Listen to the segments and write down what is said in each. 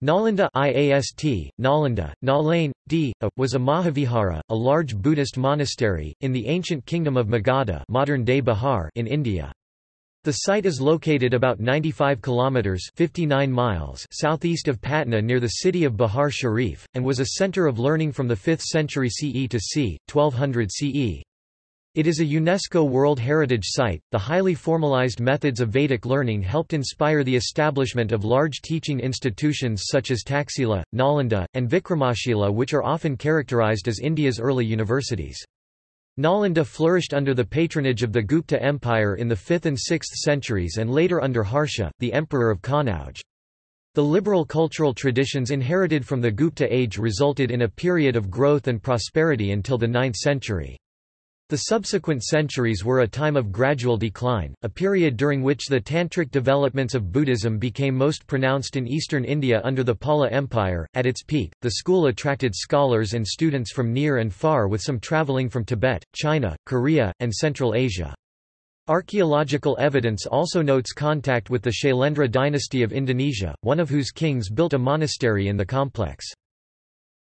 Nalanda IAST, Nalanda, Nalain, D, a, was a Mahavihara, a large Buddhist monastery, in the ancient kingdom of Magadha modern-day Bihar in India. The site is located about 95 kilometers 59 miles southeast of Patna near the city of Bihar Sharif and was a center of learning from the 5th century CE to c. 1200 CE. It is a UNESCO World Heritage Site. The highly formalized methods of Vedic learning helped inspire the establishment of large teaching institutions such as Taxila, Nalanda, and Vikramashila, which are often characterized as India's early universities. Nalanda flourished under the patronage of the Gupta Empire in the 5th and 6th centuries and later under Harsha, the emperor of Kannauj. The liberal cultural traditions inherited from the Gupta age resulted in a period of growth and prosperity until the 9th century. The subsequent centuries were a time of gradual decline, a period during which the tantric developments of Buddhism became most pronounced in eastern India under the Pala Empire. At its peak, the school attracted scholars and students from near and far with some traveling from Tibet, China, Korea, and Central Asia. Archaeological evidence also notes contact with the Shailendra dynasty of Indonesia, one of whose kings built a monastery in the complex.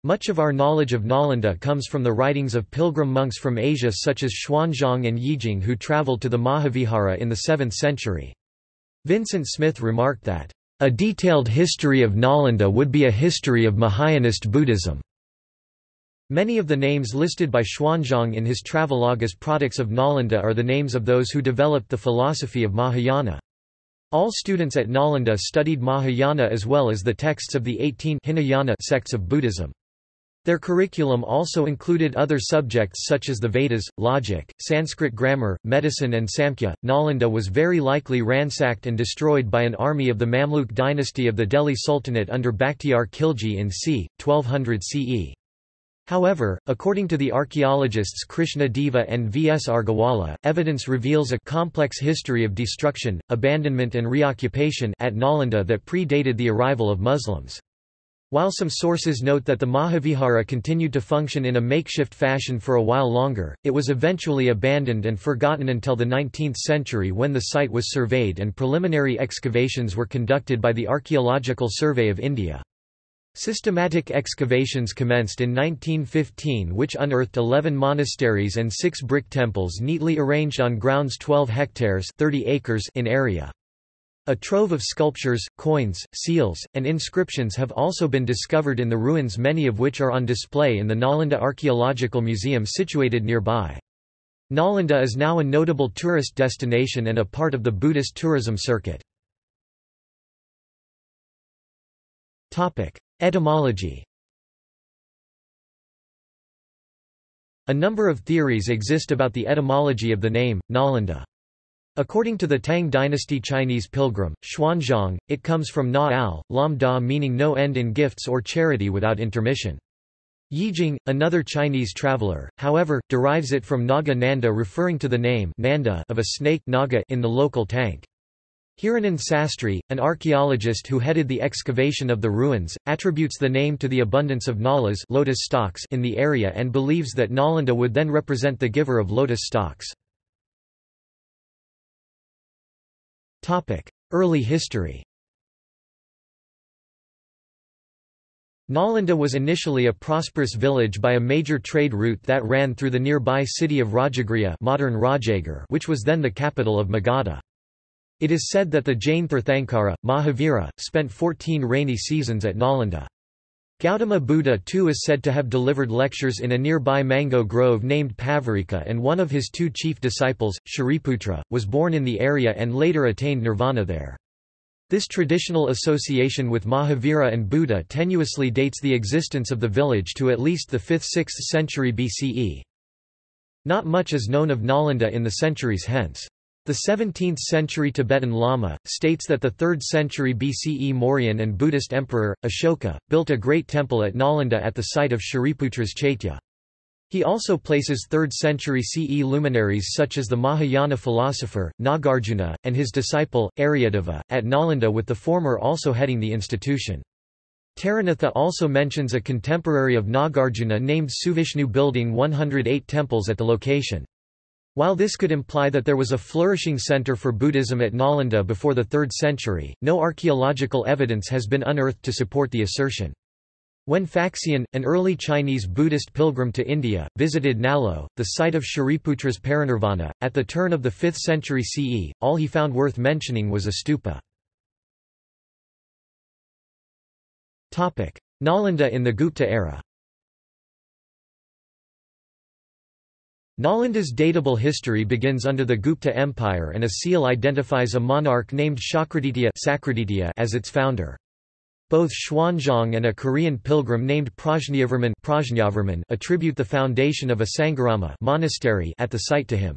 Much of our knowledge of Nalanda comes from the writings of pilgrim monks from Asia such as Xuanzang and Yijing who travelled to the Mahavihara in the 7th century. Vincent Smith remarked that, "...a detailed history of Nalanda would be a history of Mahayanist Buddhism." Many of the names listed by Xuanzang in his travelogue as products of Nalanda are the names of those who developed the philosophy of Mahayana. All students at Nalanda studied Mahayana as well as the texts of the 18 Hinayana sects of Buddhism. Their curriculum also included other subjects such as the Vedas, logic, Sanskrit grammar, medicine and Samkhya. Nalanda was very likely ransacked and destroyed by an army of the Mamluk dynasty of the Delhi Sultanate under Bakhtiar Khilji in c. 1200 CE. However, according to the archaeologists Krishna Deva and V. S. Agrawala, evidence reveals a complex history of destruction, abandonment and reoccupation at Nalanda that predated the arrival of Muslims. While some sources note that the Mahavihara continued to function in a makeshift fashion for a while longer, it was eventually abandoned and forgotten until the 19th century when the site was surveyed and preliminary excavations were conducted by the Archaeological Survey of India. Systematic excavations commenced in 1915 which unearthed 11 monasteries and six brick temples neatly arranged on grounds 12 hectares 30 acres in area. A trove of sculptures, coins, seals, and inscriptions have also been discovered in the ruins many of which are on display in the Nalanda Archaeological Museum situated nearby. Nalanda is now a notable tourist destination and a part of the Buddhist tourism circuit. Etymology A number of theories exist about the etymology of the name, Nalanda. According to the Tang dynasty Chinese pilgrim, Xuanzang, it comes from na al, lam da meaning no end in gifts or charity without intermission. Yijing, another Chinese traveler, however, derives it from Naga Nanda referring to the name Nanda of a snake naga in the local tank. Hirananda Sastri, an archaeologist who headed the excavation of the ruins, attributes the name to the abundance of nalas lotus stalks in the area and believes that Nalanda would then represent the giver of lotus stalks. Early history Nalanda was initially a prosperous village by a major trade route that ran through the nearby city of Rajagriha modern Rajagir which was then the capital of Magadha. It is said that the Jain Tirthankara, Mahavira, spent 14 rainy seasons at Nalanda. Gautama Buddha too is said to have delivered lectures in a nearby mango grove named Pavarika and one of his two chief disciples, Shariputra, was born in the area and later attained nirvana there. This traditional association with Mahavira and Buddha tenuously dates the existence of the village to at least the 5th–6th century BCE. Not much is known of Nalanda in the centuries hence. The 17th-century Tibetan Lama, states that the 3rd century BCE Mauryan and Buddhist emperor, Ashoka, built a great temple at Nalanda at the site of Shariputra's Chaitya. He also places 3rd century CE luminaries such as the Mahayana philosopher, Nagarjuna, and his disciple, Aryadeva, at Nalanda with the former also heading the institution. Taranatha also mentions a contemporary of Nagarjuna named Suvishnu building 108 temples at the location. While this could imply that there was a flourishing center for Buddhism at Nalanda before the 3rd century, no archaeological evidence has been unearthed to support the assertion. When Faxian, an early Chinese Buddhist pilgrim to India, visited Nalo, the site of Shariputra's parinirvana, at the turn of the 5th century CE, all he found worth mentioning was a stupa. Nalanda in the Gupta era Nalanda's datable history begins under the Gupta Empire and a seal identifies a monarch named Shakraditya as its founder. Both Xuanzang and a Korean pilgrim named Prajnavarman attribute the foundation of a Sangharama monastery at the site to him.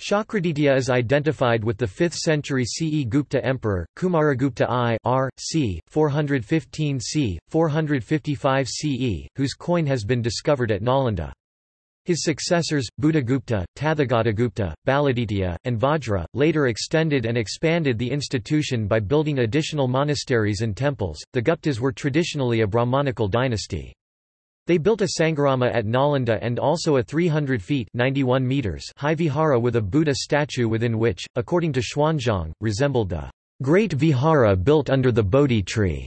Shakraditya is identified with the 5th century CE Gupta emperor, Kumaragupta I r. c. 415 c. 455 CE, whose coin has been discovered at Nalanda. His successors, Buddhagupta, Tathagatagupta, Baladitya, and Vajra, later extended and expanded the institution by building additional monasteries and temples. The Guptas were traditionally a Brahmanical dynasty. They built a Sangharama at Nalanda and also a 300 feet 91 meters high vihara with a Buddha statue within which, according to Xuanzang, resembled the great vihara built under the Bodhi tree.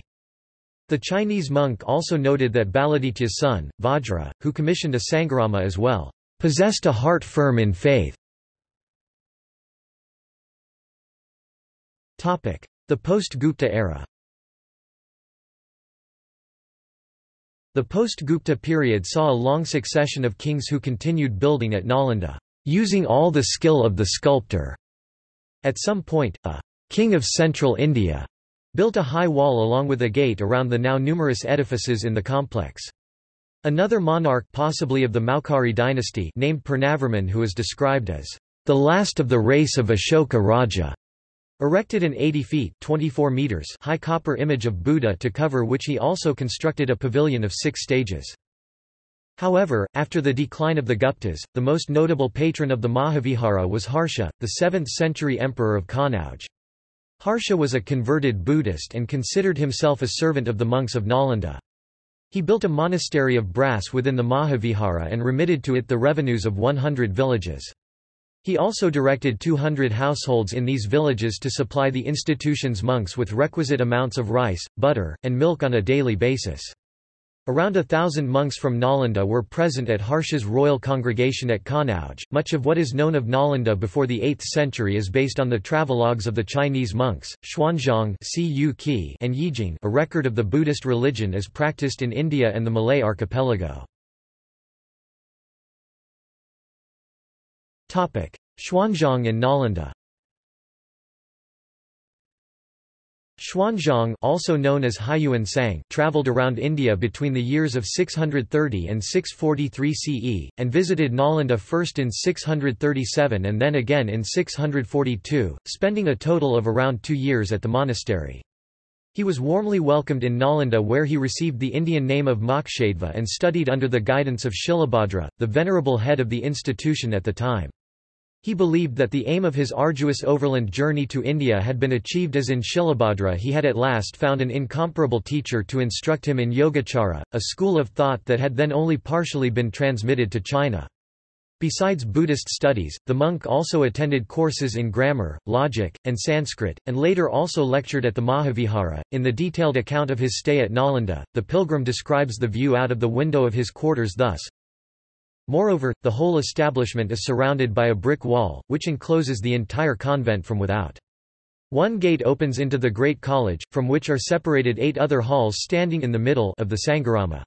The Chinese monk also noted that Baladitya's son, Vajra, who commissioned a Sangharama as well, possessed a heart firm in faith. The post-Gupta era The post-Gupta period saw a long succession of kings who continued building at Nalanda, using all the skill of the sculptor. At some point, a king of central India built a high wall along with a gate around the now numerous edifices in the complex. Another monarch possibly of the Maukhari dynasty named Purnavarman who is described as the last of the race of Ashoka Raja, erected an 80 feet 24 meters high copper image of Buddha to cover which he also constructed a pavilion of six stages. However, after the decline of the Guptas, the most notable patron of the Mahavihara was Harsha, the 7th-century emperor of Kanauj. Harsha was a converted Buddhist and considered himself a servant of the monks of Nalanda. He built a monastery of brass within the Mahavihara and remitted to it the revenues of 100 villages. He also directed 200 households in these villages to supply the institution's monks with requisite amounts of rice, butter, and milk on a daily basis. Around a thousand monks from Nalanda were present at Harsha's royal congregation at Kanauj. Much of what is known of Nalanda before the 8th century is based on the travelogues of the Chinese monks, Xuanzang and Yijing a record of the Buddhist religion as practiced in India and the Malay archipelago. Xuanzang and Nalanda Xuanzang also known as Hiuen Tsang traveled around India between the years of 630 and 643 CE, and visited Nalanda first in 637 and then again in 642, spending a total of around two years at the monastery. He was warmly welcomed in Nalanda where he received the Indian name of Mokshadeva and studied under the guidance of Shilabhadra, the venerable head of the institution at the time. He believed that the aim of his arduous overland journey to India had been achieved as in Shilabhadra he had at last found an incomparable teacher to instruct him in Yogacara, a school of thought that had then only partially been transmitted to China. Besides Buddhist studies, the monk also attended courses in grammar, logic, and Sanskrit, and later also lectured at the Mahavihara. In the detailed account of his stay at Nalanda, the pilgrim describes the view out of the window of his quarters thus Moreover, the whole establishment is surrounded by a brick wall, which encloses the entire convent from without. One gate opens into the Great College, from which are separated eight other halls standing in the middle of the Sangharama.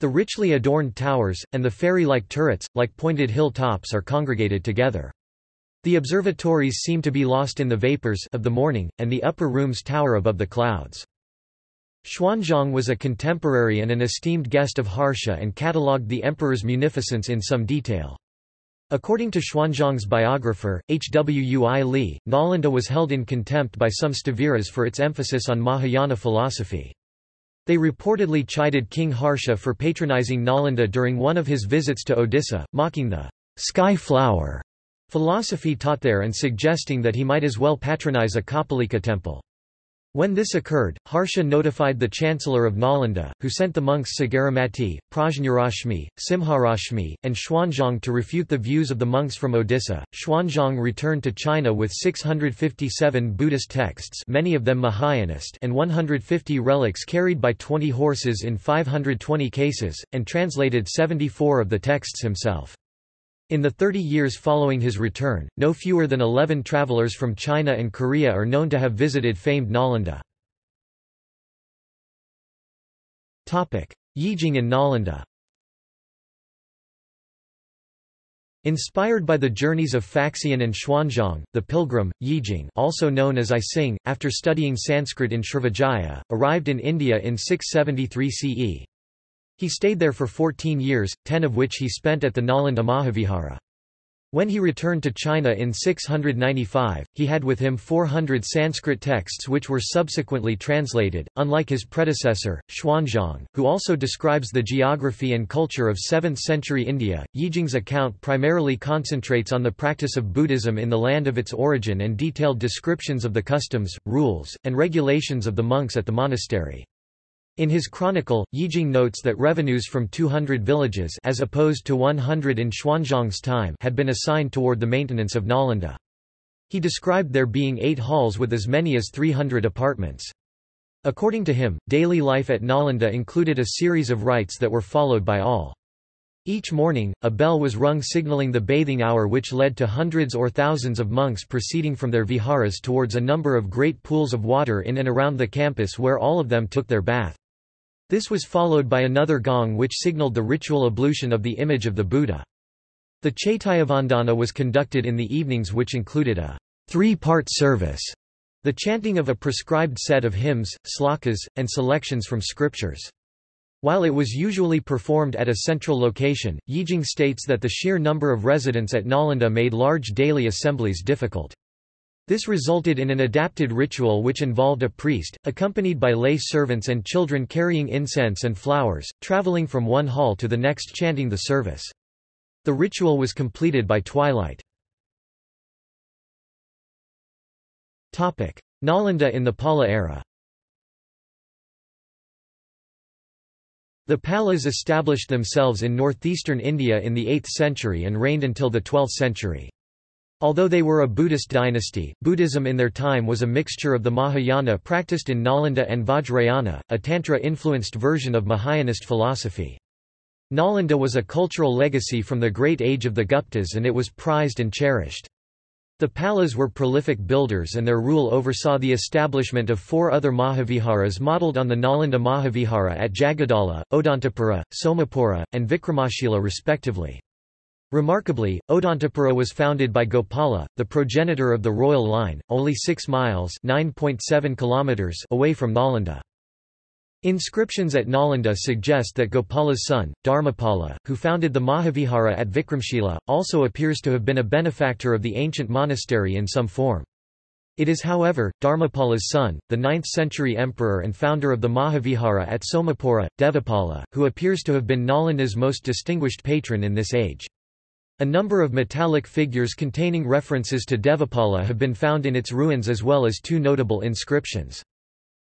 The richly adorned towers, and the fairy-like turrets, like pointed hill tops are congregated together. The observatories seem to be lost in the vapors of the morning, and the upper rooms tower above the clouds. Xuanzang was a contemporary and an esteemed guest of Harsha and catalogued the emperor's munificence in some detail. According to Xuanzang's biographer, Hwui Li, Nalanda was held in contempt by some Staviras for its emphasis on Mahayana philosophy. They reportedly chided King Harsha for patronizing Nalanda during one of his visits to Odisha, mocking the sky flower philosophy taught there and suggesting that he might as well patronize a Kapalika temple. When this occurred, Harsha notified the chancellor of Nalanda, who sent the monks Sagaramati, Prajnarashmi, Simharashmi, and Xuanzang to refute the views of the monks from Odisha. Xuanzang returned to China with 657 Buddhist texts many of them Mahayanist and 150 relics carried by 20 horses in 520 cases, and translated 74 of the texts himself. In the 30 years following his return, no fewer than 11 travelers from China and Korea are known to have visited famed Nalanda. Yijing in Nalanda Inspired by the journeys of Faxian and Xuanzang, the pilgrim, Yijing also known as I Sing, after studying Sanskrit in Srivijaya, arrived in India in 673 CE. He stayed there for 14 years, ten of which he spent at the Nalanda Mahavihara. When he returned to China in 695, he had with him 400 Sanskrit texts which were subsequently translated. Unlike his predecessor, Xuanzang, who also describes the geography and culture of 7th century India, Yijing's account primarily concentrates on the practice of Buddhism in the land of its origin and detailed descriptions of the customs, rules, and regulations of the monks at the monastery. In his chronicle, Yijing notes that revenues from 200 villages as opposed to 100 in Xuanzang's time had been assigned toward the maintenance of Nalanda. He described there being eight halls with as many as 300 apartments. According to him, daily life at Nalanda included a series of rites that were followed by all. Each morning, a bell was rung signaling the bathing hour which led to hundreds or thousands of monks proceeding from their viharas towards a number of great pools of water in and around the campus where all of them took their bath. This was followed by another gong which signaled the ritual ablution of the image of the Buddha. The Chaityavandana was conducted in the evenings which included a three-part service, the chanting of a prescribed set of hymns, slokas, and selections from scriptures. While it was usually performed at a central location, Yijing states that the sheer number of residents at Nalanda made large daily assemblies difficult. This resulted in an adapted ritual which involved a priest, accompanied by lay servants and children carrying incense and flowers, traveling from one hall to the next chanting the service. The ritual was completed by twilight. Nalanda in the Pala era The Palas established themselves in northeastern India in the 8th century and reigned until the 12th century. Although they were a Buddhist dynasty, Buddhism in their time was a mixture of the Mahayana practiced in Nalanda and Vajrayana, a Tantra-influenced version of Mahayanist philosophy. Nalanda was a cultural legacy from the great age of the Guptas and it was prized and cherished. The Palas were prolific builders and their rule oversaw the establishment of four other Mahaviharas modelled on the Nalanda Mahavihara at Jagadala, Odantapura, Somapura, and Vikramashila respectively. Remarkably, Odantapura was founded by Gopala, the progenitor of the royal line, only 6 miles kilometers away from Nalanda. Inscriptions at Nalanda suggest that Gopala's son, Dharmapala, who founded the Mahavihara at Vikramshila, also appears to have been a benefactor of the ancient monastery in some form. It is however, Dharmapala's son, the 9th-century emperor and founder of the Mahavihara at Somapura, Devapala, who appears to have been Nalanda's most distinguished patron in this age. A number of metallic figures containing references to Devapala have been found in its ruins as well as two notable inscriptions.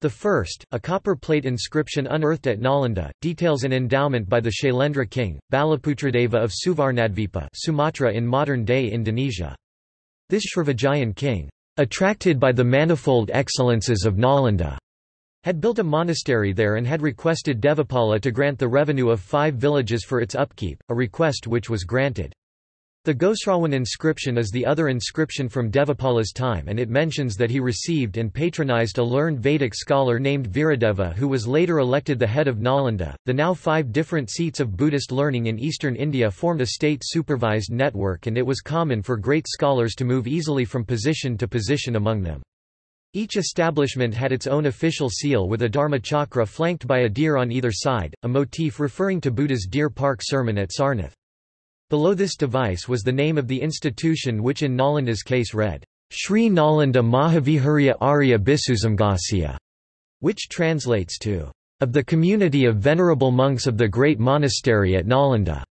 The first, a copper plate inscription unearthed at Nalanda, details an endowment by the Shailendra king, Balaputradeva of Suvarnadvipa Sumatra in modern-day Indonesia. This Srivijayan king, attracted by the manifold excellences of Nalanda, had built a monastery there and had requested Devapala to grant the revenue of five villages for its upkeep, a request which was granted. The Ghosrawan inscription is the other inscription from Devapala's time and it mentions that he received and patronized a learned Vedic scholar named Viradeva who was later elected the head of Nalanda. The now five different seats of Buddhist learning in eastern India formed a state-supervised network and it was common for great scholars to move easily from position to position among them. Each establishment had its own official seal with a dharma chakra flanked by a deer on either side, a motif referring to Buddha's Deer Park sermon at Sarnath. Below this device was the name of the institution which in Nalanda's case read, Sri Nalanda Mahaviharya Arya which translates to, of the community of venerable monks of the great monastery at Nalanda.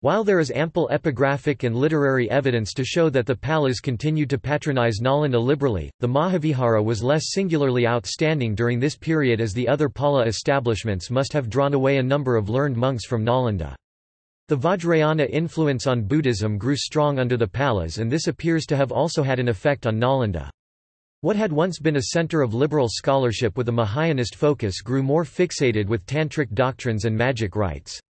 While there is ample epigraphic and literary evidence to show that the Palas continued to patronize Nalanda liberally, the Mahavihara was less singularly outstanding during this period as the other Pala establishments must have drawn away a number of learned monks from Nalanda. The Vajrayana influence on Buddhism grew strong under the Palas and this appears to have also had an effect on Nalanda. What had once been a center of liberal scholarship with a Mahayanist focus grew more fixated with tantric doctrines and magic rites.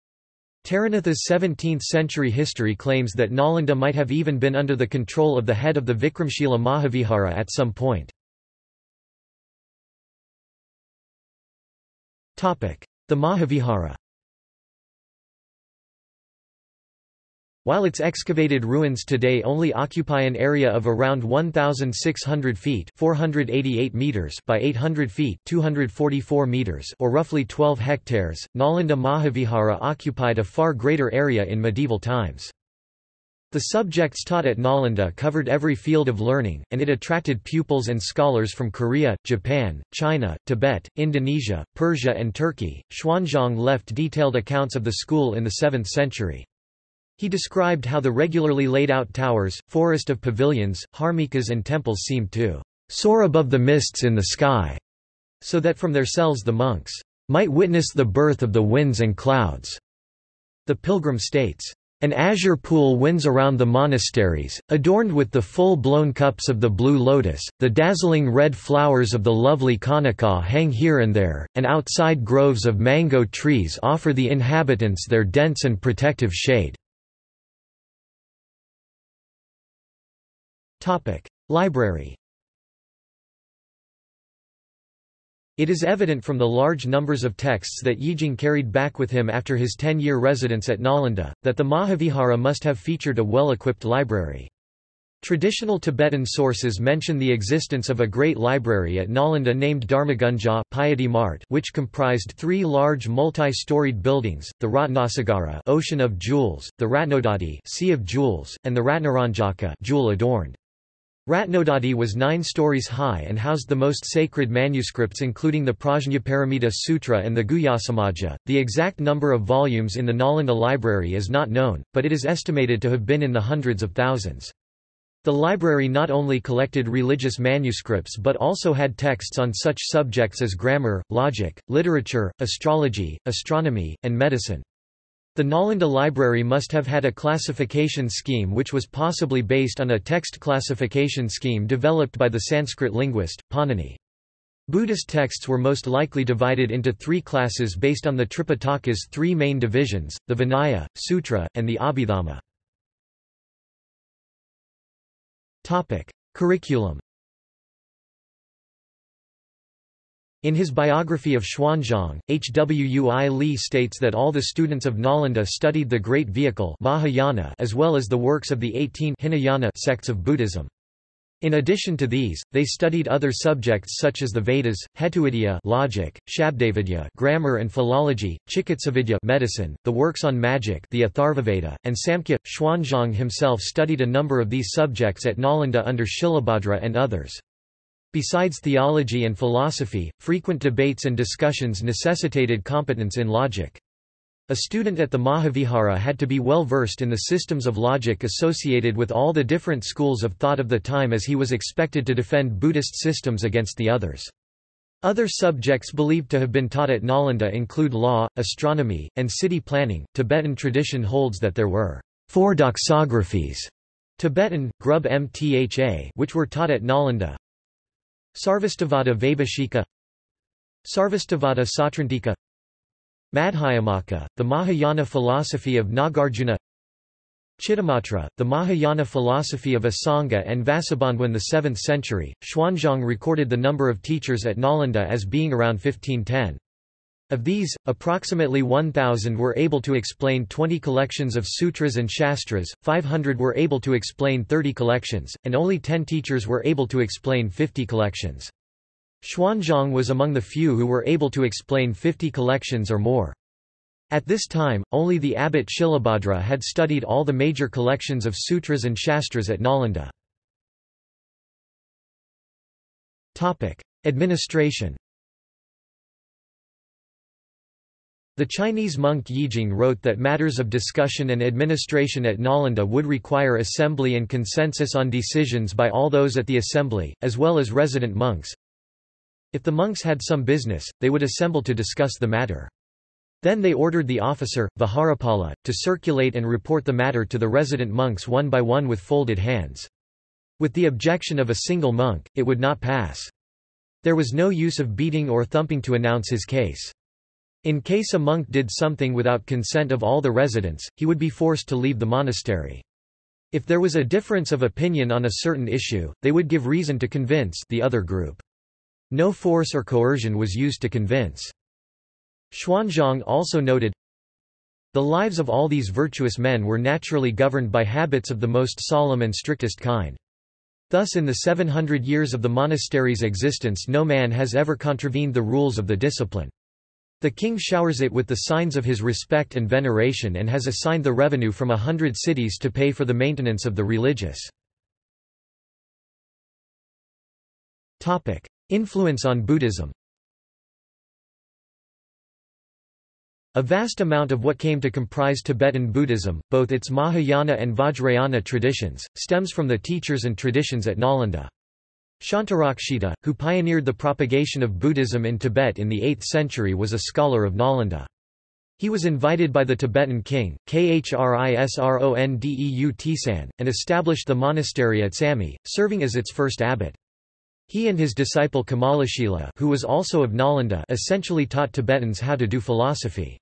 Taranatha's 17th-century history claims that Nalanda might have even been under the control of the head of the Vikramshila Mahavihara at some point. The Mahavihara While its excavated ruins today only occupy an area of around 1,600 feet 488 meters by 800 feet 244 meters or roughly 12 hectares, Nalanda Mahavihara occupied a far greater area in medieval times. The subjects taught at Nalanda covered every field of learning, and it attracted pupils and scholars from Korea, Japan, China, Tibet, Indonesia, Persia and Turkey. Xuanzang left detailed accounts of the school in the 7th century. He described how the regularly laid out towers, forest of pavilions, harmikas and temples seemed to soar above the mists in the sky, so that from their cells the monks might witness the birth of the winds and clouds. The pilgrim states, an azure pool winds around the monasteries, adorned with the full-blown cups of the blue lotus, the dazzling red flowers of the lovely kanaka hang here and there, and outside groves of mango trees offer the inhabitants their dense and protective shade. Topic: Library. It is evident from the large numbers of texts that Yijing carried back with him after his 10-year residence at Nalanda, that the Mahavihara must have featured a well-equipped library. Traditional Tibetan sources mention the existence of a great library at Nalanda named Dharmaganja Piety Mart which comprised three large multi-storied buildings, the Ratnasagara Ocean of Jewels, the Ratnodadhi Sea of Jewels, and the Ratnaranjaka Jewel adorned. Ratnodadhi was nine stories high and housed the most sacred manuscripts including the Prajnaparamita Sutra and the Guhyasamaja. The exact number of volumes in the Nalanda library is not known, but it is estimated to have been in the hundreds of thousands. The library not only collected religious manuscripts but also had texts on such subjects as grammar, logic, literature, astrology, astronomy, and medicine. The Nalanda library must have had a classification scheme which was possibly based on a text classification scheme developed by the Sanskrit linguist, Panini. Buddhist texts were most likely divided into three classes based on the Tripitaka's three main divisions, the Vinaya, Sutra, and the Abhidhamma. Curriculum In his biography of Xuanzang, H. W. U. I. Li states that all the students of Nalanda studied the Great Vehicle Mahayana as well as the works of the 18 Hinayana sects of Buddhism. In addition to these, they studied other subjects such as the Vedas, Hetuvidya logic, Shabdavidya grammar and philology, Chikitsavidya medicine, the works on magic the Atharvaveda, and Samkhya. Xuanzang himself studied a number of these subjects at Nalanda under Shilabhadra and others. Besides theology and philosophy, frequent debates and discussions necessitated competence in logic. A student at the Mahavihara had to be well versed in the systems of logic associated with all the different schools of thought of the time as he was expected to defend Buddhist systems against the others. Other subjects believed to have been taught at Nalanda include law, astronomy, and city planning. Tibetan tradition holds that there were four doxographies Tibetan, Grub Mtha which were taught at Nalanda, Sarvastivada Vaibhashika Sarvastivada Sautrantika Madhyamaka, the Mahayana philosophy of Nagarjuna Chittamatra, the Mahayana philosophy of Asanga and Vasubandhu in the 7th century. Xuanzang recorded the number of teachers at Nalanda as being around 1510. Of these, approximately 1,000 were able to explain 20 collections of sutras and shastras, 500 were able to explain 30 collections, and only 10 teachers were able to explain 50 collections. Xuanzang was among the few who were able to explain 50 collections or more. At this time, only the abbot Shilabhadra had studied all the major collections of sutras and shastras at Nalanda. Administration The Chinese monk Yijing wrote that matters of discussion and administration at Nalanda would require assembly and consensus on decisions by all those at the assembly, as well as resident monks. If the monks had some business, they would assemble to discuss the matter. Then they ordered the officer, Viharapala, to circulate and report the matter to the resident monks one by one with folded hands. With the objection of a single monk, it would not pass. There was no use of beating or thumping to announce his case. In case a monk did something without consent of all the residents, he would be forced to leave the monastery. If there was a difference of opinion on a certain issue, they would give reason to convince the other group. No force or coercion was used to convince. Xuanzang also noted, The lives of all these virtuous men were naturally governed by habits of the most solemn and strictest kind. Thus in the 700 years of the monastery's existence no man has ever contravened the rules of the discipline. The king showers it with the signs of his respect and veneration and has assigned the revenue from a hundred cities to pay for the maintenance of the religious. Influence on Buddhism A vast amount of what came to comprise Tibetan Buddhism, both its Mahayana and Vajrayana traditions, stems from the teachers and traditions at Nalanda. Shantarakshita, who pioneered the propagation of Buddhism in Tibet in the 8th century was a scholar of Nalanda. He was invited by the Tibetan king, Khrisrondeu Tisan, and established the monastery at Samye, serving as its first abbot. He and his disciple Kamalashila who was also of Nalanda essentially taught Tibetans how to do philosophy.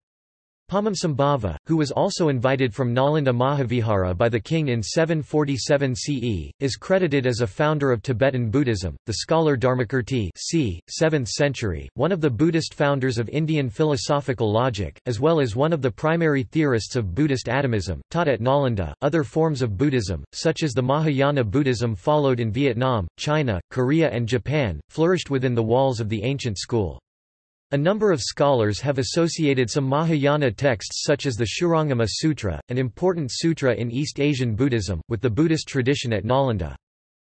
Padmasambhava, who was also invited from Nalanda Mahavihara by the king in 747 CE, is credited as a founder of Tibetan Buddhism. The scholar Dharmakirti c. 7th century, one of the Buddhist founders of Indian philosophical logic, as well as one of the primary theorists of Buddhist atomism, taught at Nalanda. Other forms of Buddhism, such as the Mahayana Buddhism followed in Vietnam, China, Korea and Japan, flourished within the walls of the ancient school. A number of scholars have associated some Mahayana texts such as the Shurangama Sutra, an important sutra in East Asian Buddhism, with the Buddhist tradition at Nalanda.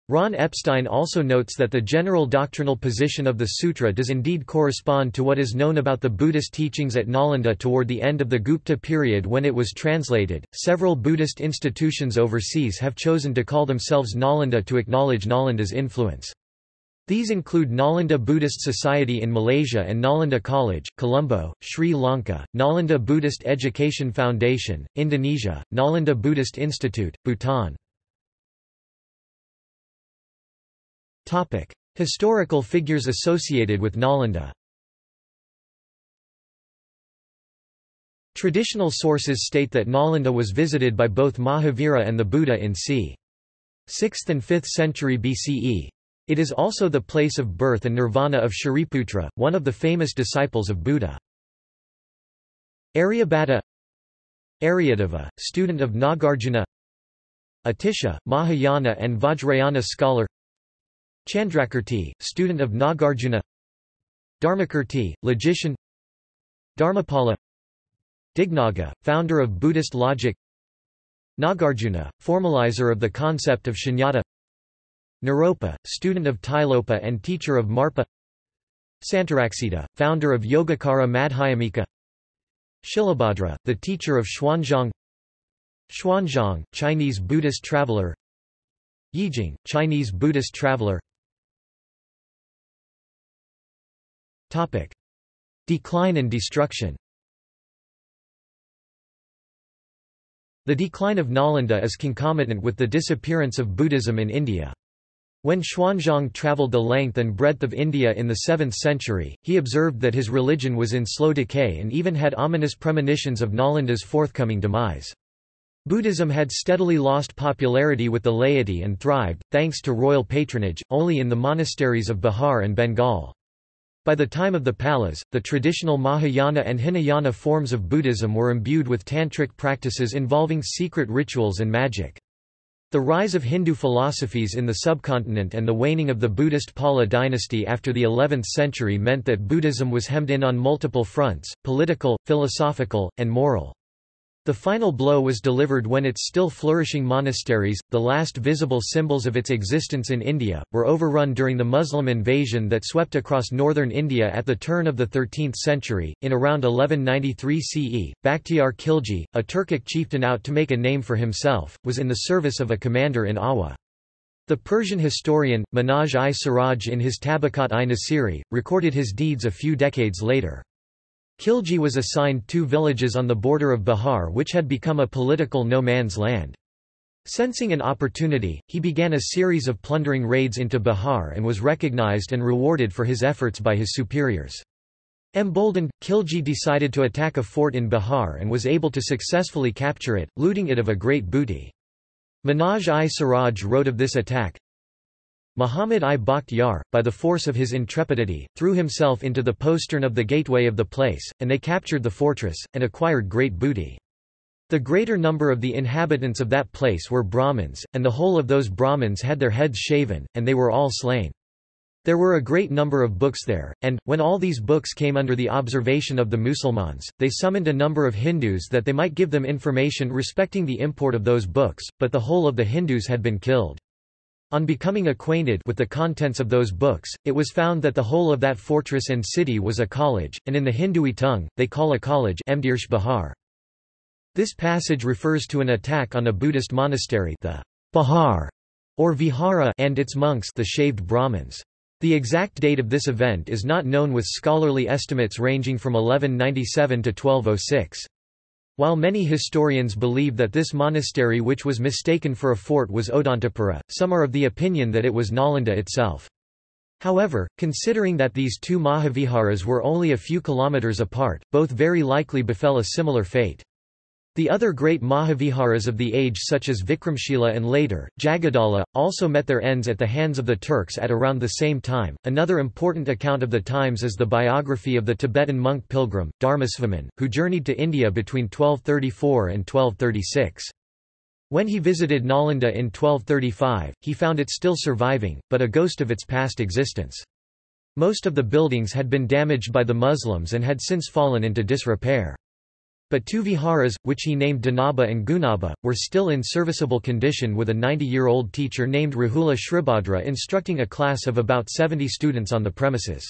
Ron Epstein also notes that the general doctrinal position of the sutra does indeed correspond to what is known about the Buddhist teachings at Nalanda toward the end of the Gupta period when it was translated. Several Buddhist institutions overseas have chosen to call themselves Nalanda to acknowledge Nalanda's influence. These include Nalanda Buddhist Society in Malaysia and Nalanda College, Colombo, Sri Lanka, Nalanda Buddhist Education Foundation, Indonesia, Nalanda Buddhist Institute, Bhutan. Historical figures associated with Nalanda Traditional sources state that Nalanda was visited by both Mahavira and the Buddha in c. 6th and 5th century BCE. It is also the place of birth and nirvana of Shariputra, one of the famous disciples of Buddha. Aryabhata Aryadeva, student of Nagarjuna Atisha, Mahayana and Vajrayana scholar Chandrakirti, student of Nagarjuna Dharmakirti, logician Dharmapala Dignaga, founder of Buddhist logic Nagarjuna, formalizer of the concept of shunyata Naropa, student of Tilopa and teacher of Marpa. Santaraksita, founder of Yogacara Madhyamika. Shilabhadra, the teacher of Xuanzang. Xuanzang, Chinese Buddhist traveler. Yijing, Chinese Buddhist traveler. Topic. Decline and destruction. The decline of Nalanda is concomitant with the disappearance of Buddhism in India. When Xuanzang travelled the length and breadth of India in the 7th century, he observed that his religion was in slow decay and even had ominous premonitions of Nalanda's forthcoming demise. Buddhism had steadily lost popularity with the laity and thrived, thanks to royal patronage, only in the monasteries of Bihar and Bengal. By the time of the Palas, the traditional Mahayana and Hinayana forms of Buddhism were imbued with tantric practices involving secret rituals and magic. The rise of Hindu philosophies in the subcontinent and the waning of the Buddhist Pala dynasty after the 11th century meant that Buddhism was hemmed in on multiple fronts, political, philosophical, and moral. The final blow was delivered when its still flourishing monasteries, the last visible symbols of its existence in India, were overrun during the Muslim invasion that swept across northern India at the turn of the 13th century. In around 1193 CE, Bakhtiar Khilji, a Turkic chieftain out to make a name for himself, was in the service of a commander in Awa. The Persian historian, Minhaj-i-Siraj in his Tabaqat-i-Nasiri, recorded his deeds a few decades later. Khilji was assigned two villages on the border of Bihar which had become a political no-man's land. Sensing an opportunity, he began a series of plundering raids into Bihar and was recognized and rewarded for his efforts by his superiors. Emboldened, Khilji decided to attack a fort in Bihar and was able to successfully capture it, looting it of a great booty. Minhaj-i-Siraj wrote of this attack, Muhammad I Bakhtiar, by the force of his intrepidity, threw himself into the postern of the gateway of the place, and they captured the fortress, and acquired great booty. The greater number of the inhabitants of that place were Brahmins, and the whole of those Brahmins had their heads shaven, and they were all slain. There were a great number of books there, and, when all these books came under the observation of the Musulmans, they summoned a number of Hindus that they might give them information respecting the import of those books, but the whole of the Hindus had been killed. On becoming acquainted with the contents of those books, it was found that the whole of that fortress and city was a college, and in the Hindui tongue, they call a college Mdirsh Bahar. This passage refers to an attack on a Buddhist monastery the Bahar, or Vihara and its monks the shaved Brahmins. The exact date of this event is not known with scholarly estimates ranging from 1197 to 1206. While many historians believe that this monastery which was mistaken for a fort was Odantapura, some are of the opinion that it was Nalanda itself. However, considering that these two Mahaviharas were only a few kilometers apart, both very likely befell a similar fate. The other great Mahaviharas of the age such as Vikramshila and later, Jagadala, also met their ends at the hands of the Turks at around the same time. Another important account of the times is the biography of the Tibetan monk pilgrim, Dharmasvaman, who journeyed to India between 1234 and 1236. When he visited Nalanda in 1235, he found it still surviving, but a ghost of its past existence. Most of the buildings had been damaged by the Muslims and had since fallen into disrepair. But two viharas, which he named Dhanaba and Gunaba, were still in serviceable condition with a 90-year-old teacher named Rahula Shribhadra instructing a class of about 70 students on the premises.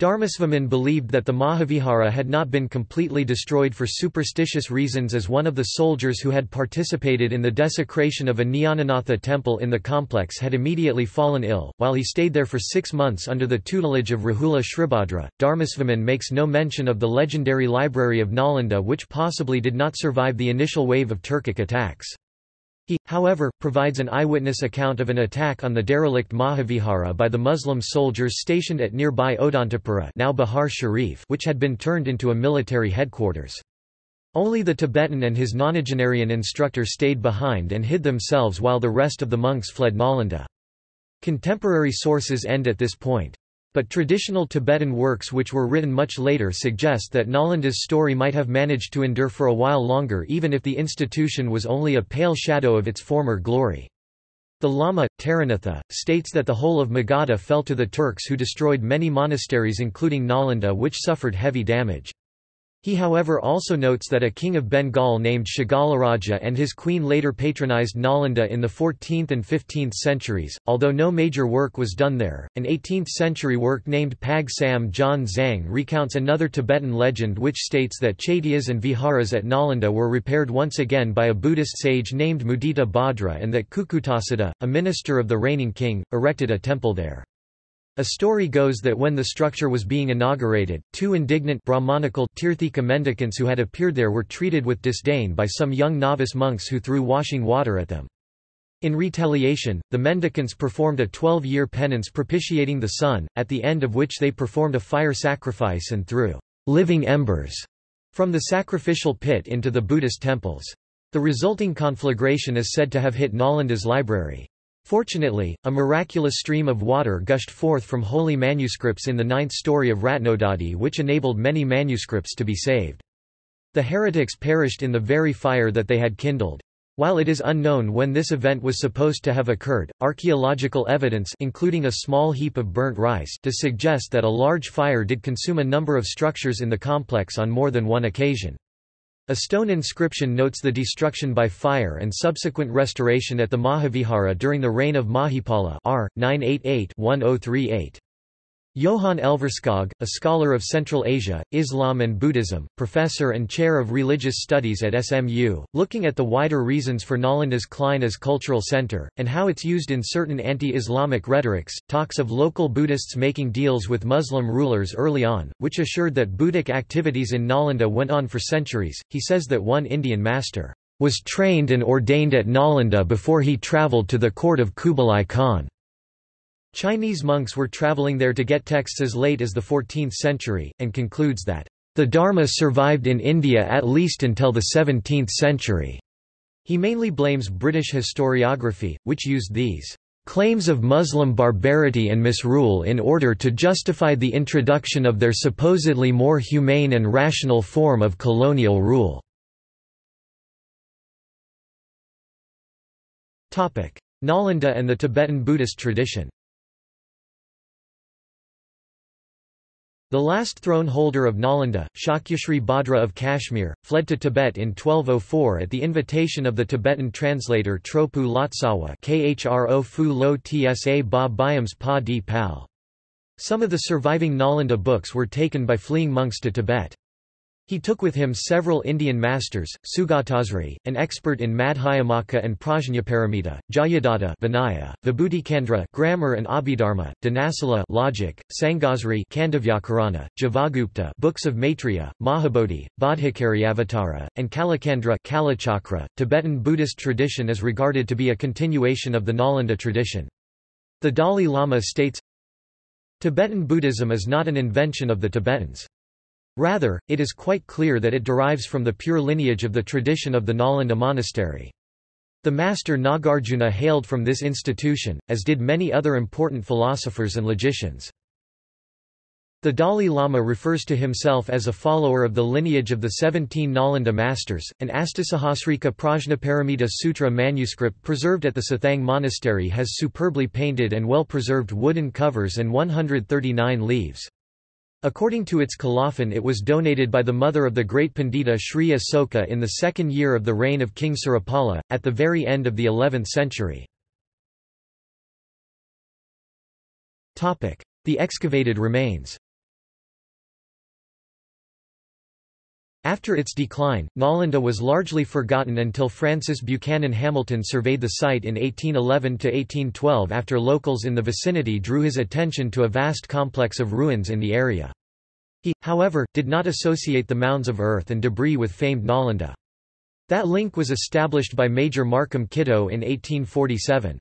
Dharmasvaman believed that the Mahavihara had not been completely destroyed for superstitious reasons as one of the soldiers who had participated in the desecration of a Nyananatha temple in the complex had immediately fallen ill. While he stayed there for six months under the tutelage of Rahula Shribhadra, Dharmasvaman makes no mention of the legendary library of Nalanda which possibly did not survive the initial wave of Turkic attacks. He, however, provides an eyewitness account of an attack on the derelict Mahavihara by the Muslim soldiers stationed at nearby Odantapura now Bihar Sharif which had been turned into a military headquarters. Only the Tibetan and his nonagenarian instructor stayed behind and hid themselves while the rest of the monks fled Nalanda. Contemporary sources end at this point. But traditional Tibetan works which were written much later suggest that Nalanda's story might have managed to endure for a while longer even if the institution was only a pale shadow of its former glory. The Lama, Taranatha, states that the whole of Magadha fell to the Turks who destroyed many monasteries including Nalanda which suffered heavy damage. He however also notes that a king of Bengal named Shagalaraja and his queen later patronized Nalanda in the 14th and 15th centuries, although no major work was done there. An 18th-century work named Pag Sam John Zhang recounts another Tibetan legend which states that chaityas and viharas at Nalanda were repaired once again by a Buddhist sage named Mudita Bhadra and that Kukutasiddha, a minister of the reigning king, erected a temple there. A story goes that when the structure was being inaugurated, two indignant Brahmanical Tirthika mendicants who had appeared there were treated with disdain by some young novice monks who threw washing water at them. In retaliation, the mendicants performed a 12-year penance propitiating the sun, at the end of which they performed a fire sacrifice and threw living embers from the sacrificial pit into the Buddhist temples. The resulting conflagration is said to have hit Nalanda's library. Fortunately, a miraculous stream of water gushed forth from holy manuscripts in the ninth story of Ratnodadhi which enabled many manuscripts to be saved. The heretics perished in the very fire that they had kindled. While it is unknown when this event was supposed to have occurred, archaeological evidence including a small heap of burnt rice does suggest that a large fire did consume a number of structures in the complex on more than one occasion. A stone inscription notes the destruction by fire and subsequent restoration at the Mahavihara during the reign of Mahipala r. 988-1038. Johann Elverskog, a scholar of Central Asia, Islam and Buddhism, professor and chair of religious studies at SMU, looking at the wider reasons for Nalanda's Klein as cultural center, and how it's used in certain anti-Islamic rhetorics, talks of local Buddhists making deals with Muslim rulers early on, which assured that Buddhic activities in Nalanda went on for centuries. He says that one Indian master was trained and ordained at Nalanda before he travelled to the court of Kublai Khan. Chinese monks were traveling there to get texts as late as the 14th century, and concludes that, "...the Dharma survived in India at least until the 17th century." He mainly blames British historiography, which used these claims of Muslim barbarity and misrule in order to justify the introduction of their supposedly more humane and rational form of colonial rule. Nalanda and the Tibetan Buddhist tradition The last throne holder of Nalanda, Shakyasri Bhadra of Kashmir, fled to Tibet in 1204 at the invitation of the Tibetan translator Tropu Lotsawa Khro Fu Lo Tsa Ba Byams Pa. Some of the surviving Nalanda books were taken by fleeing monks to Tibet. He took with him several Indian masters, Sugatasri, an expert in Madhyamaka and Prajnaparamita, Jayadatta Vinaya, Vibhuticandra grammar and Abhidharma, Dhanasala logic, Sangasri Kandavyakarana, Javagupta books of Maitreya, Mahabodhi, Bodhicaryavatara, and Kalacandra Kalachakra. Tibetan Buddhist tradition is regarded to be a continuation of the Nalanda tradition. The Dalai Lama states, Tibetan Buddhism is not an invention of the Tibetans. Rather, it is quite clear that it derives from the pure lineage of the tradition of the Nalanda monastery. The master Nagarjuna hailed from this institution, as did many other important philosophers and logicians. The Dalai Lama refers to himself as a follower of the lineage of the 17 Nalanda masters. An Astasahasrika Prajnaparamita Sutra manuscript preserved at the Sathang Monastery has superbly painted and well preserved wooden covers and 139 leaves. According to its colophon it was donated by the mother of the great Pandita Sri Asoka in the second year of the reign of King Surapala, at the very end of the 11th century. The excavated remains After its decline, Nalanda was largely forgotten until Francis Buchanan Hamilton surveyed the site in 1811–1812 after locals in the vicinity drew his attention to a vast complex of ruins in the area. He, however, did not associate the mounds of earth and debris with famed Nalanda. That link was established by Major Markham Kittoe in 1847.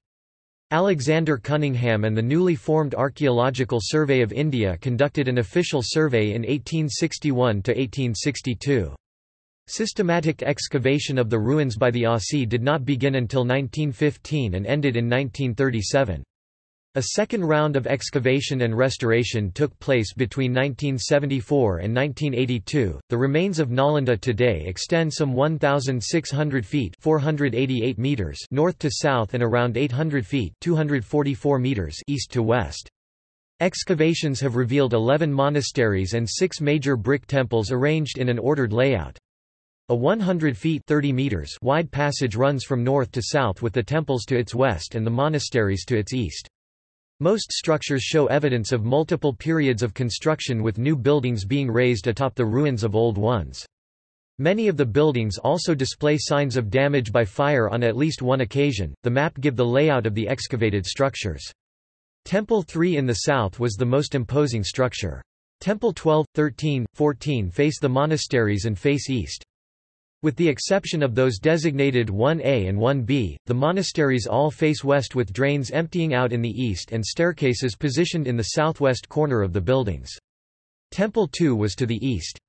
Alexander Cunningham and the newly formed Archaeological Survey of India conducted an official survey in 1861–1862. Systematic excavation of the ruins by the ASI did not begin until 1915 and ended in 1937. A second round of excavation and restoration took place between 1974 and 1982. The remains of Nalanda today extend some 1,600 feet (488 meters) north to south and around 800 feet (244 meters) east to west. Excavations have revealed 11 monasteries and six major brick temples arranged in an ordered layout. A 100 feet 30 meters wide passage runs from north to south with the temples to its west and the monasteries to its east. Most structures show evidence of multiple periods of construction with new buildings being raised atop the ruins of old ones. Many of the buildings also display signs of damage by fire on at least one occasion. The map give the layout of the excavated structures. Temple 3 in the south was the most imposing structure. Temple 12, 13, 14 face the monasteries and face east. With the exception of those designated 1A and 1B, the monasteries all face west with drains emptying out in the east and staircases positioned in the southwest corner of the buildings. Temple 2 was to the east.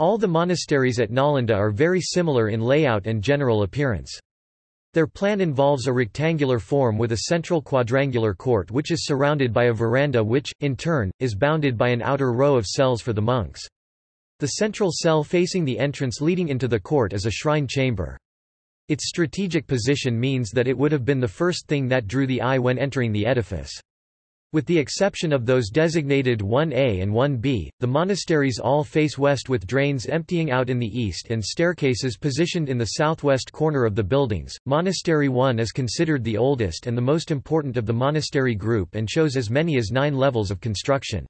All the monasteries at Nalanda are very similar in layout and general appearance. Their plan involves a rectangular form with a central quadrangular court which is surrounded by a veranda which, in turn, is bounded by an outer row of cells for the monks. The central cell facing the entrance leading into the court is a shrine chamber. Its strategic position means that it would have been the first thing that drew the eye when entering the edifice. With the exception of those designated 1A and 1B, the monasteries all face west with drains emptying out in the east and staircases positioned in the southwest corner of the buildings. Monastery 1 is considered the oldest and the most important of the monastery group and shows as many as nine levels of construction.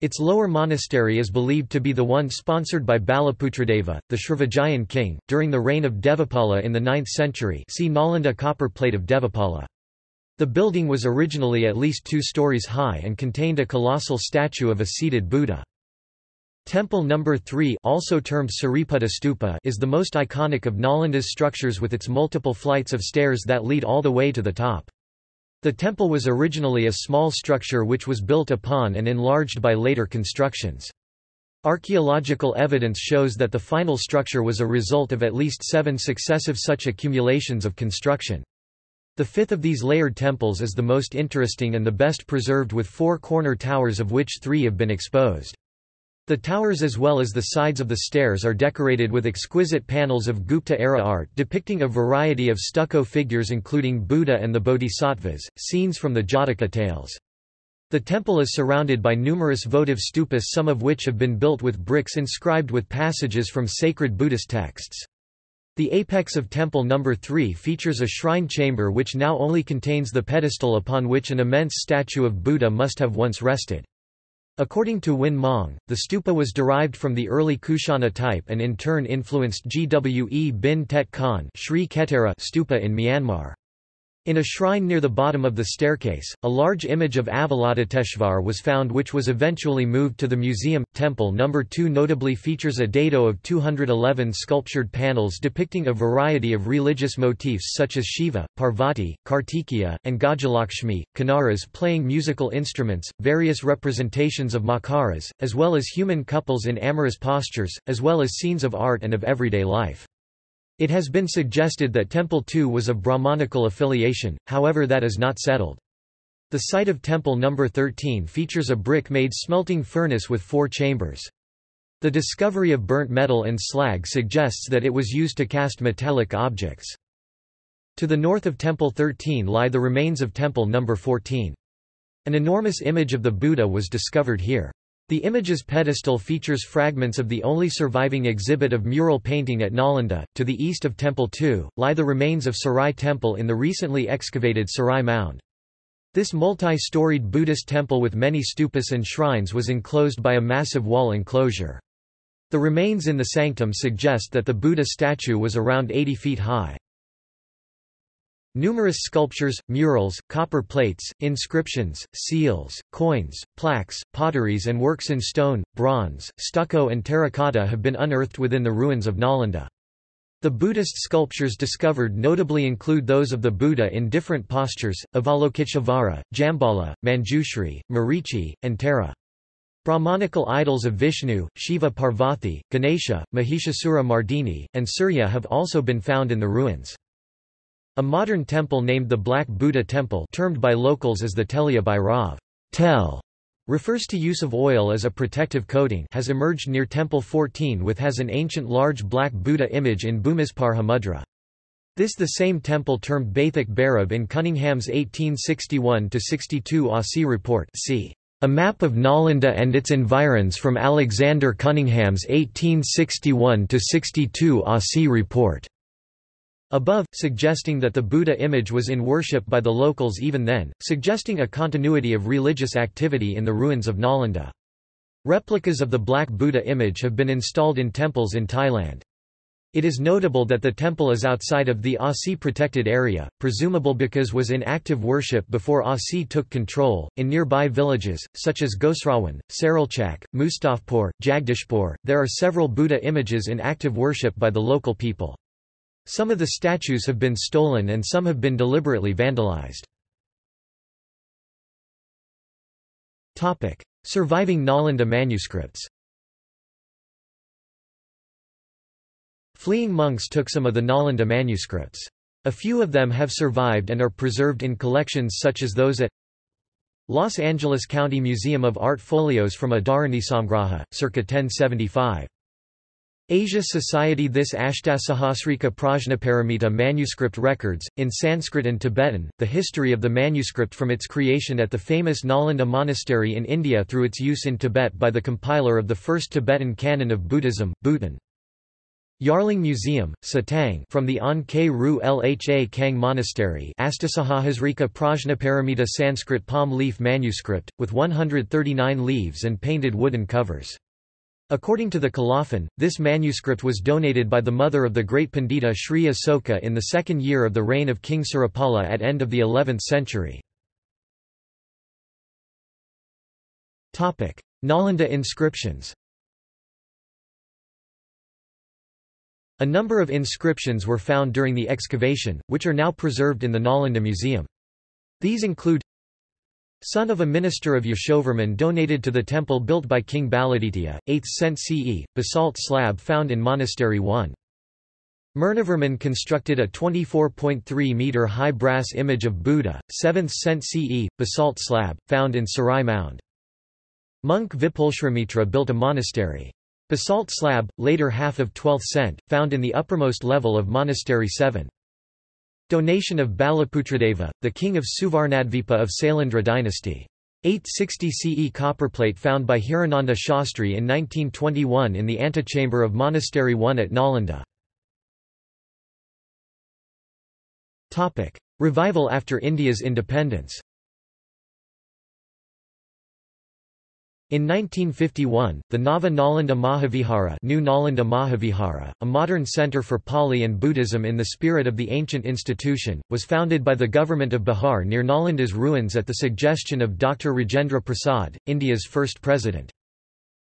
Its lower monastery is believed to be the one sponsored by Balaputradeva, the Srivijayan king, during the reign of Devapala in the 9th century see Nalanda copper plate of Devapala. The building was originally at least two stories high and contained a colossal statue of a seated Buddha. Temple No. 3 also termed Sariputta Stupa is the most iconic of Nalanda's structures with its multiple flights of stairs that lead all the way to the top. The temple was originally a small structure which was built upon and enlarged by later constructions. Archaeological evidence shows that the final structure was a result of at least seven successive such accumulations of construction. The fifth of these layered temples is the most interesting and the best preserved with four corner towers of which three have been exposed. The towers as well as the sides of the stairs are decorated with exquisite panels of Gupta-era art depicting a variety of stucco figures including Buddha and the Bodhisattvas, scenes from the Jataka tales. The temple is surrounded by numerous votive stupas some of which have been built with bricks inscribed with passages from sacred Buddhist texts. The apex of Temple No. 3 features a shrine chamber which now only contains the pedestal upon which an immense statue of Buddha must have once rested. According to Win Mong, the stupa was derived from the early Kushana type and in turn influenced Gwe bin Tet Khan stupa in Myanmar. In a shrine near the bottom of the staircase, a large image of Avalokiteshvar was found which was eventually moved to the museum. Temple No. 2 notably features a dado of 211 sculptured panels depicting a variety of religious motifs such as Shiva, Parvati, Kartikeya, and Gajalakshmi, Kanaras playing musical instruments, various representations of makaras, as well as human couples in amorous postures, as well as scenes of art and of everyday life. It has been suggested that Temple II was of Brahmanical affiliation, however that is not settled. The site of Temple No. 13 features a brick-made smelting furnace with four chambers. The discovery of burnt metal and slag suggests that it was used to cast metallic objects. To the north of Temple 13 lie the remains of Temple No. 14. An enormous image of the Buddha was discovered here. The image's pedestal features fragments of the only surviving exhibit of mural painting at Nalanda. To the east of Temple II, lie the remains of Sarai Temple in the recently excavated Sarai Mound. This multi-storied Buddhist temple with many stupas and shrines was enclosed by a massive wall enclosure. The remains in the sanctum suggest that the Buddha statue was around 80 feet high. Numerous sculptures, murals, copper plates, inscriptions, seals, coins, plaques, potteries and works in stone, bronze, stucco and terracotta have been unearthed within the ruins of Nalanda. The Buddhist sculptures discovered notably include those of the Buddha in different postures, Avalokiteshvara, Jambhala, Manjushri, Marichi, and Tara. Brahmanical idols of Vishnu, Shiva Parvati, Ganesha, Mahishasura Mardini, and Surya have also been found in the ruins. A modern temple named the Black Buddha Temple termed by locals as the Telia Bhairav tel, refers to use of oil as a protective coating has emerged near Temple 14 with has an ancient large black Buddha image in Bhumisparsha mudra. This the same temple termed Baithak Bhairab in Cunningham's 1861–62 ASI report see a map of Nalanda and its environs from Alexander Cunningham's 1861–62 ASI report above, suggesting that the Buddha image was in worship by the locals even then, suggesting a continuity of religious activity in the ruins of Nalanda. Replicas of the Black Buddha image have been installed in temples in Thailand. It is notable that the temple is outside of the ASI protected area, presumable because was in active worship before ASI took control. In nearby villages, such as Ghosrawan, Saralchak, Mustafpur, Jagdishpur, there are several Buddha images in active worship by the local people. Some of the statues have been stolen and some have been deliberately vandalized. Surviving Nalanda manuscripts Fleeing monks took some of the Nalanda manuscripts. A few of them have survived and are preserved in collections such as those at Los Angeles County Museum of Art folios from a Dharani Samgraha, circa 1075. Asia Society This Ashtasahasrika Prajnaparamita manuscript records, in Sanskrit and Tibetan, the history of the manuscript from its creation at the famous Nalanda monastery in India through its use in Tibet by the compiler of the first Tibetan canon of Buddhism, Buton. Yarlung Museum, Satang from the An K Ru Lha Kang Monastery Astasahasrika Prajnaparamita Sanskrit palm leaf manuscript, with 139 leaves and painted wooden covers. According to the Colophon, this manuscript was donated by the mother of the great Pandita Sri Asoka in the second year of the reign of King Surapala at end of the 11th century. Nalanda inscriptions A number of inscriptions were found during the excavation, which are now preserved in the Nalanda Museum. These include son of a minister of Yashovarman donated to the temple built by King Baladitya, 8th cent CE, basalt slab found in Monastery 1. Murnivarman constructed a 24.3-metre high brass image of Buddha, 7th cent CE, basalt slab, found in Sarai Mound. Monk Vipulshramitra built a monastery. Basalt slab, later half of 12th cent, found in the uppermost level of Monastery 7. Donation of Balaputradeva, the king of Suvarnadvipa of Sailendra dynasty. 860 CE copperplate found by Hirananda Shastri in 1921 in the antechamber of Monastery 1 at Nalanda. Revival after India's independence In 1951, the Nava Nalanda Mahavihara, New Nalanda Mahavihara, a modern center for Pali and Buddhism in the spirit of the ancient institution, was founded by the government of Bihar near Nalanda's ruins at the suggestion of Dr. Rajendra Prasad, India's first president.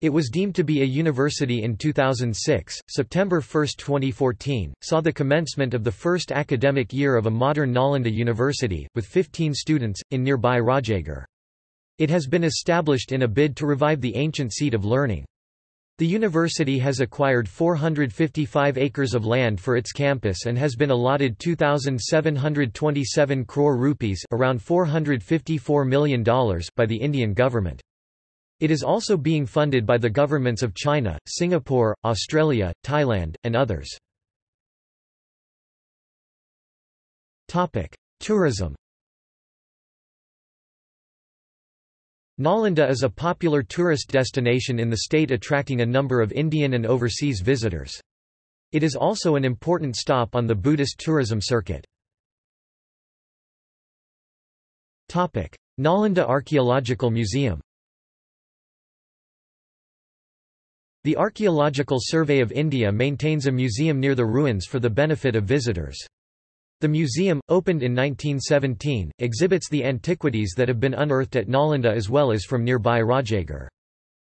It was deemed to be a university in 2006. September 1, 2014, saw the commencement of the first academic year of a modern Nalanda university, with 15 students, in nearby Rajagir. It has been established in a bid to revive the ancient seat of learning. The university has acquired 455 acres of land for its campus and has been allotted 2,727 crore rupees around $454 million by the Indian government. It is also being funded by the governments of China, Singapore, Australia, Thailand, and others. Tourism Nalanda is a popular tourist destination in the state attracting a number of Indian and overseas visitors. It is also an important stop on the Buddhist tourism circuit. Nalanda Archaeological Museum The Archaeological Survey of India maintains a museum near the ruins for the benefit of visitors. The museum, opened in 1917, exhibits the antiquities that have been unearthed at Nalanda as well as from nearby Rajagir.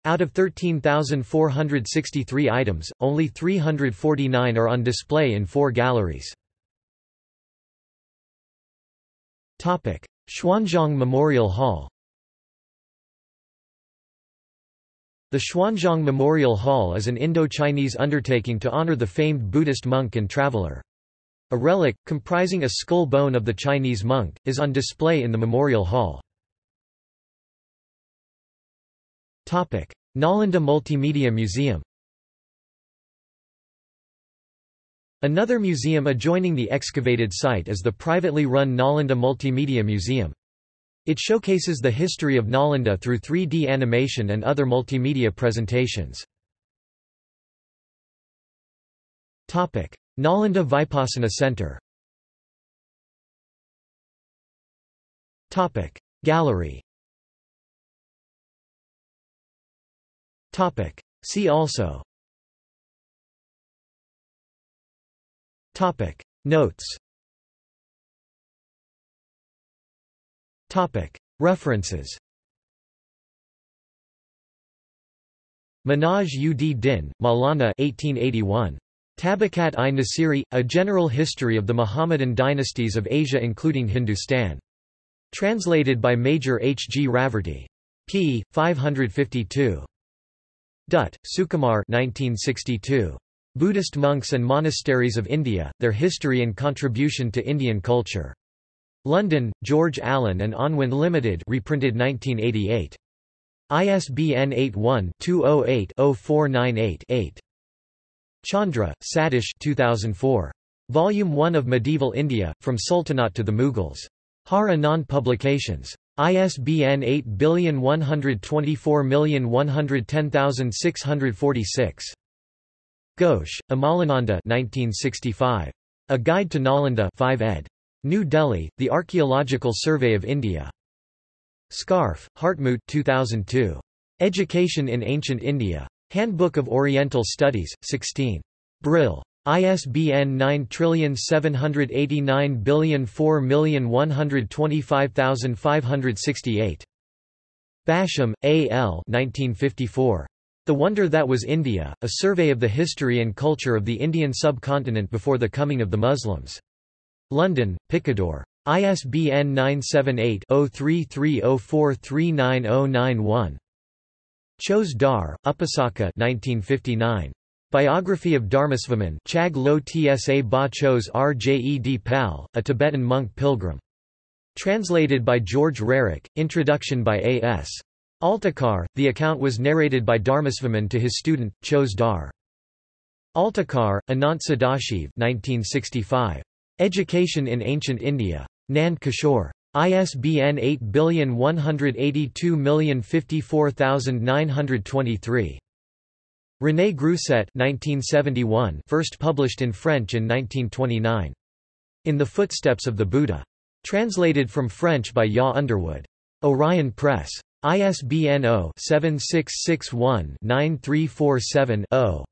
Out of 13,463 items, only 349 are on display in four galleries. Xuanzang Memorial Hall The Xuanzang Memorial Hall is an Indo-Chinese undertaking to honor the famed Buddhist monk and traveler. A relic, comprising a skull bone of the Chinese monk, is on display in the Memorial Hall. Nalanda Multimedia Museum Another museum adjoining the excavated site is the privately run Nalanda Multimedia Museum. It showcases the history of Nalanda through 3D animation and other multimedia presentations. Nalanda Vipassana Center. Gallery. See also. Notes. References. Manaj ud Din, Maulana 1881. Tabakat i Nasiri, A General History of the Muhammadan Dynasties of Asia including Hindustan. Translated by Major H. G. Raverty. p. 552. Dutt, Sukumar 1962. Buddhist Monks and Monasteries of India, Their History and Contribution to Indian Culture. London, George Allen and Unwin Limited reprinted 1988. ISBN 81 208 0498 8. Chandra, Satish 2004. Volume 1 of Medieval India, From Sultanate to the Mughals. Har Anand Publications. ISBN 8124110646. Ghosh, Amalananda 1965. A Guide to Nalanda 5 ed. New Delhi, The Archaeological Survey of India. Scharfe, Hartmut 2002. Education in Ancient India. Handbook of Oriental Studies, 16. Brill. ISBN 9789004125568. Basham, A. L. 1954. The Wonder That Was India, A Survey of the History and Culture of the Indian Subcontinent Before the Coming of the Muslims. London, Picador. ISBN 978 0330439091. Chose Dar, Upasaka 1959. Biography of Dharmasvaman Chag Lo Tsa Ba Chos Rjed Pal, a Tibetan monk pilgrim. Translated by George Roerich, introduction by A. S. Altekar, the account was narrated by Dharmasvaman to his student, Chose Dar. Altekar, Anant Sadashiv 1965. Education in Ancient India. Nand Kishore. ISBN 8182054923. René Grousset 1971 first published in French in 1929. In the Footsteps of the Buddha. Translated from French by Ya Underwood. Orion Press. ISBN 0-7661-9347-0.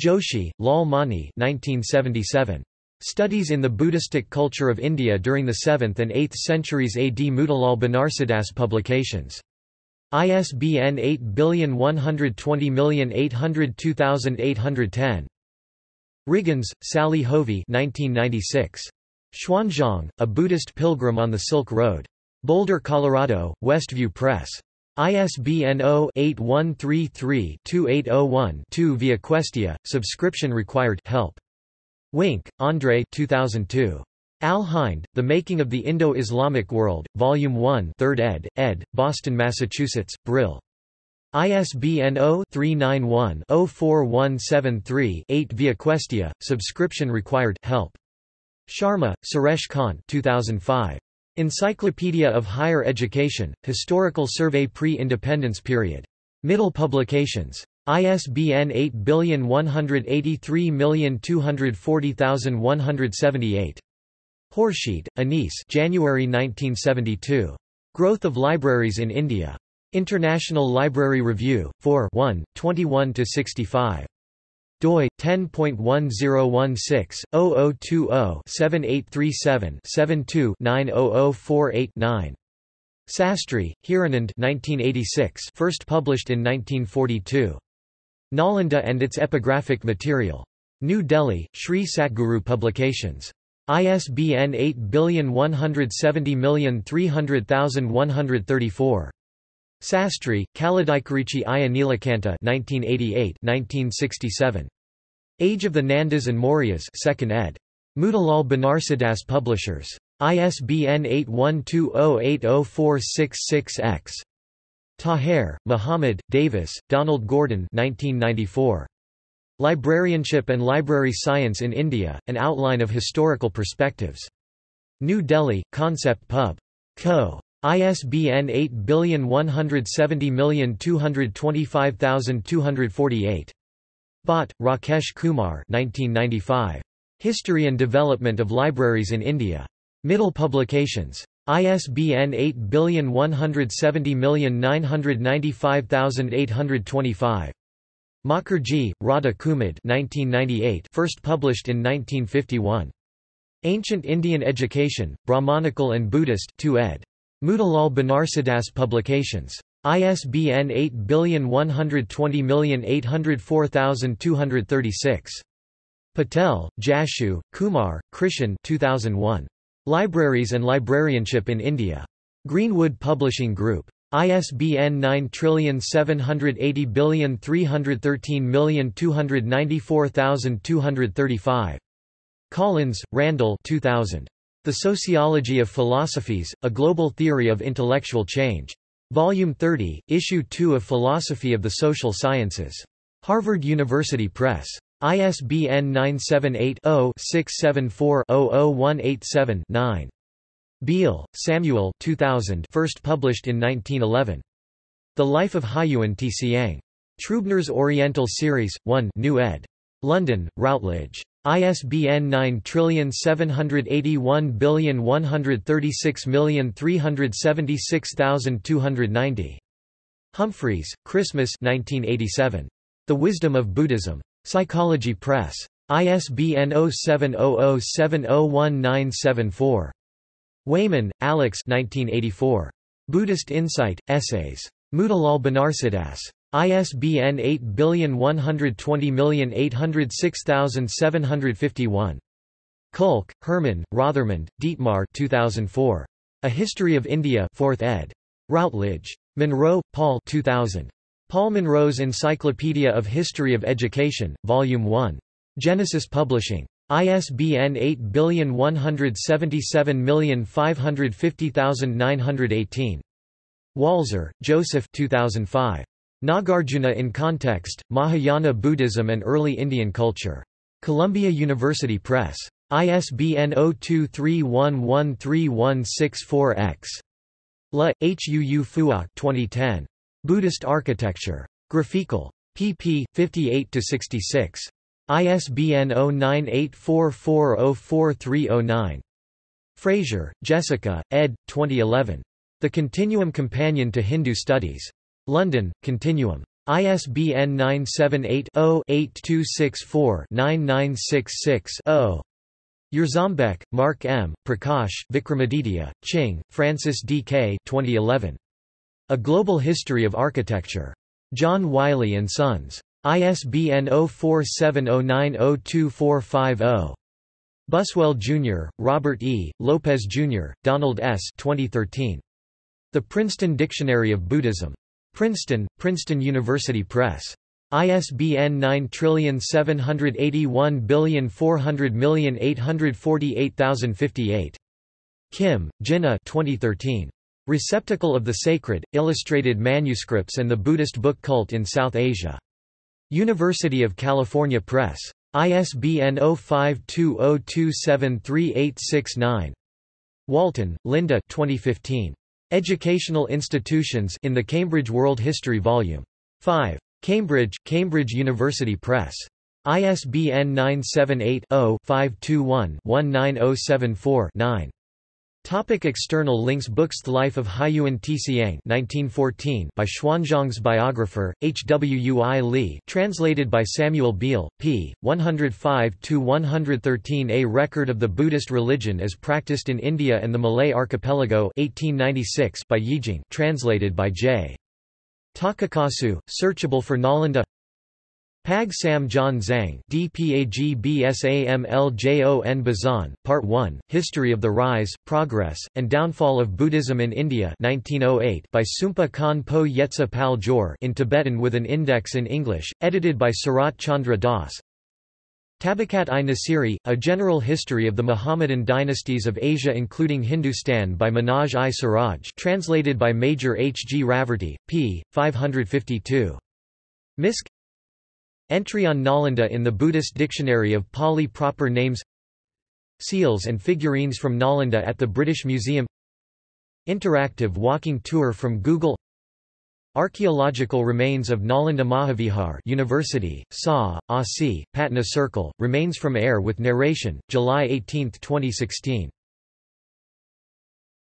Joshi, Lal Mani 1977. Studies in the Buddhistic Culture of India during the 7th and 8th centuries AD Motilal Banarsidass Publications. ISBN 8120802810. Wriggins, Sally Hovey 1996. Xuanzang, A Buddhist Pilgrim on the Silk Road. Boulder, Colorado, Westview Press. ISBN 0-8133-2801-2 via Questia, subscription required help. Wink, Andre 2002. Al-Hind, The Making of the Indo-Islamic World, Volume 1 3rd ed., ed., Boston, Massachusetts, Brill. ISBN 0-391-04173-8 via Questia, subscription required help. Sharma, Suresh Kant 2005. Encyclopedia of Higher Education, Historical Survey Pre-Independence Period. Mittal Publications. ISBN 8183240178. Khorshid, Anis January 1972. Growth of Libraries in India. International Library Review, 4 1, 21–65. doi 10.1016-0020-7837-72-90048-9. Sastry, Hiranand 1986 first published in 1942. Nalanda and its epigraphic material. New Delhi, Sri Satguru Publications. ISBN 8170300134. Sastry, Kaladaikarichi Iya Nilakanta 1988 1967. Age of the Nandas and Mauryas 2nd ed. Motilal Banarsidass Publishers. ISBN 8120804666-X. Taher, Muhammad, Davis, Donald Gordon 1994. Librarianship and Library Science in India, An Outline of Historical Perspectives. New Delhi, Concept Pub. Co. ISBN 8170225248. Bhatt, Rakesh Kumar 1995. History and Development of Libraries in India. Mittal Publications. ISBN 8170995825. Mukherjee, Radha Kumud 1998 first published in 1951. Ancient Indian Education, Brahmanical and Buddhist 2 ed. Motilal Banarsidass Publications. ISBN 8120804236. Patel, Jashu, Kumar, Krishan 2001. Libraries and Librarianship in India. Greenwood Publishing Group. ISBN 9780313294235. Collins, Randall 2000. The Sociology of Philosophies, A Global Theory of Intellectual Change. Volume 30, Issue 2 of Philosophy of the Social Sciences. Harvard University Press. ISBN 978-0-674-00187-9. Beal, Samuel 2000 first published in 1911. The Life of Hiuen Tsiang. Trubner's Oriental Series, 1 New ed. London, Routledge. ISBN 9781136376290. Humphreys, Christmas 1987. The Wisdom of Buddhism. Psychology Press. ISBN 0700701974. Wayman, Alex 1984. Buddhist Insight, Essays. Motilal Banarsidass. ISBN 8120806751. Kulke, Herman, Rothermund, Dietmar 2004. A History of India 4th ed. Routledge. Monroe, Paul 2000. Paul Monroe's Encyclopedia of History of Education, Volume 1. Genesis Publishing. ISBN 8117550918. Walser, Joseph 2005. Nagarjuna in Context, Mahayana Buddhism and Early Indian Culture. Columbia University Press. ISBN 0231131664-X. La, Huu Phuoc 2010. Buddhist Architecture. Graphikal. pp. 58–66. ISBN 0984404309. Fraser, Jessica, ed. 2011. The Continuum Companion to Hindu Studies. London, Continuum. ISBN 978-0-8264-9966-0. Jarzombek, Mark M., Prakash, Vikramaditya, Ching, Francis D. K. 2011. A Global History of Architecture. John Wiley & Sons. ISBN 0470902450. Buswell, Jr., Robert E., Lopez, Jr., Donald S. 2013. The Princeton Dictionary of Buddhism. Princeton, Princeton University Press. ISBN 9781400848058. Kim, Jinnah 2013. Receptacle of the Sacred, Illustrated Manuscripts and the Buddhist Book Cult in South Asia. University of California Press. ISBN 0520273869. Walton, Linda 2015. Educational Institutions in the Cambridge World History Vol. 5. Cambridge, Cambridge University Press. ISBN 978 0 521 19074 9. Topic external links Books The Life of Hiuen Tsiang 1914 by Xuanzang's biographer, H. W. Ui Li translated by Samuel Beal, p. 105–113 A Record of the Buddhist Religion as Practiced in India and the Malay Archipelago 1896 by Yijing translated by J. Takakusu, searchable for Nalanda Pag Sam John Zhang DPAGBSAMLJON Bazan, Part 1, History of the Rise, Progress, and Downfall of Buddhism in India 1908 by Sumpa Khan Po Yetsa Pal Jor in Tibetan with an index in English, edited by Sarat Chandra Das Tabakat-i Nasiri, A General History of the Muhammadan Dynasties of Asia including Hindustan by Manoj-i Siraj translated by Major H. G. Raverty, p. 552. Misk Entry on Nalanda in the Buddhist Dictionary of Pali Proper Names Seals and figurines from Nalanda at the British Museum Interactive walking tour from Google Archaeological remains of Nalanda Mahavihar University, SA, Asi, Patna Circle, remains from air with narration, July 18, 2016